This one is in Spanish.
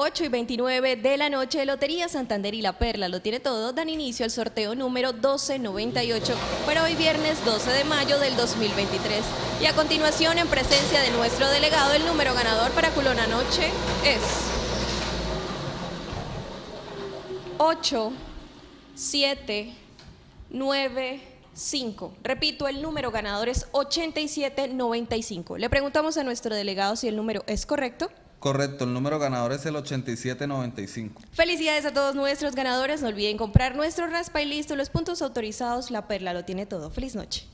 8 y 29 de la noche, Lotería Santander y La Perla lo tiene todo, dan inicio al sorteo número 1298 para hoy viernes 12 de mayo del 2023. Y a continuación, en presencia de nuestro delegado, el número ganador para Culona Noche es 8, 7, 9, 5. Repito, el número ganador es 8795. Le preguntamos a nuestro delegado si el número es correcto. Correcto, el número ganador es el 8795. Felicidades a todos nuestros ganadores. No olviden comprar nuestro raspa y listo. Los puntos autorizados, La Perla lo tiene todo. Feliz noche.